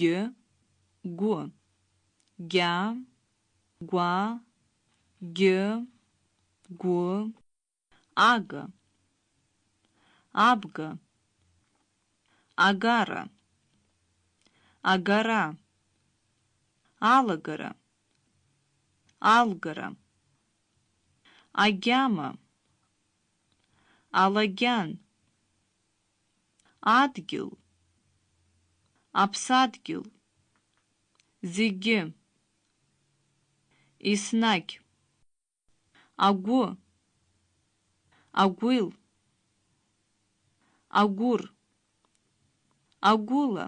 г, гу, гя, гуа, г, гу, ага, абга, агара, агара, алагара, алгара, агьама, алагьан, адгьыл, аԥсадгьыл, зегьы, еснагь, агәы, агәил, агәыр, агәыла,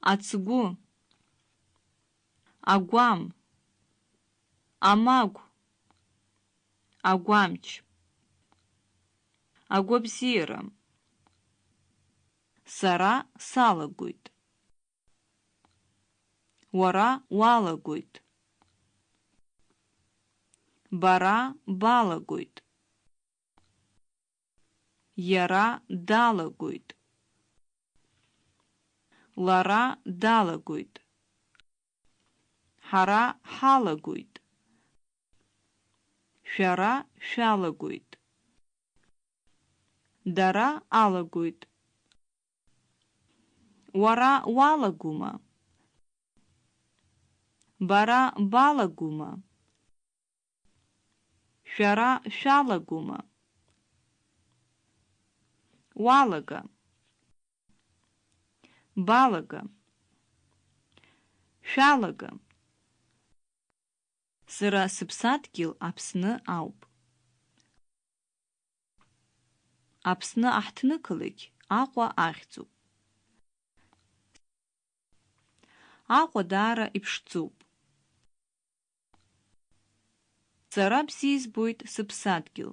ацгәы, агәам, амагә, агәамч, агәабзиара, сара салагоит, уара уалагоит, бара балагоит, иара далагоит, лара далагоит, ҳара ҳалагоит, шәара шәалагоит, дара алагоит, уара уалагома, бара балагома, шәара шәалагома, уалага, балага, шәалага. Сара сыԥсадгьыл Аԥсны ауп. Аԥсны аҳҭнықалақь Аҟәа ахьӡуп. Аҟәа даара иԥшӡоуп. Сара бзиа сыԥсадгьыл.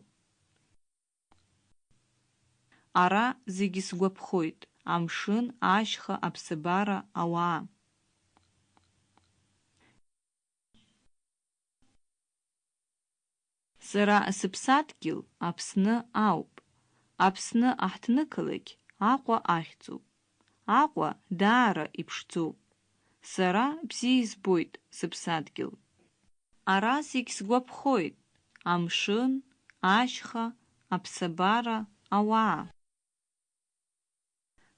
Ара зегьы сгәаԥхоит, амшын, ашьха, аԥсабара, ауаа. Сара сыԥсадгьыл Аԥсны ауп. Аԥсны аҳҭнықалақь Аҟәа ахьӡуп. Аҟәа даара иԥшӡоуп. Сара бзиа избоит сыԥсадгьыл. Ара зегь сгәаԥхоит, амшын, ашьха, аԥсабара, ауаа.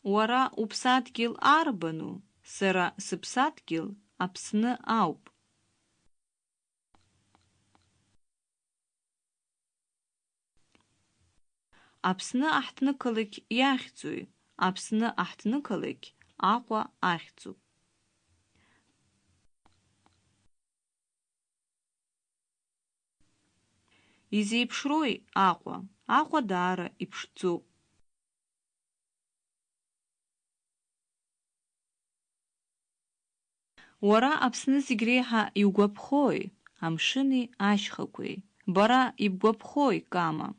Уара уԥсадгьыл арбану? Сара сыԥсадгьыл Аԥсны ауп. Аԥсны аҳҭнықалақь иахьӡои? Аԥсны аҳҭнықалақь Аҟәа ахьӡуп. Изеиԥшрои Аҟәа? Аҟәа даара иԥшӡоуп. Уара Аԥсны зегь реиҳа иугәаԥхои? Амшыни ашьхақәеи. Бара ибгәаԥхои, Кама?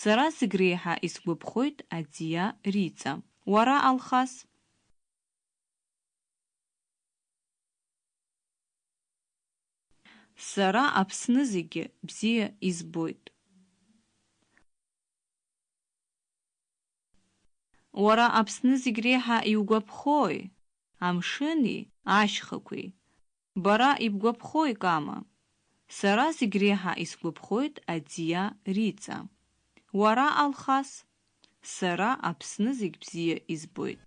Сара зегь реиҳа исгәаԥхоит Аӡиа Риҵа. Уара, Алхас? Сара Аԥсны зегьы бзиа избоит. Уара Аԥсны зегь реиҳа иугәаԥхои? Амшыни, ашьхақәеи. Бара ибгәаԥхои, Кама? Сара зегь реиҳа исгәаԥхоит Аӡиа Риҵа. Уара, Алхас? Сара Аԥсны зегь бзиа избоит.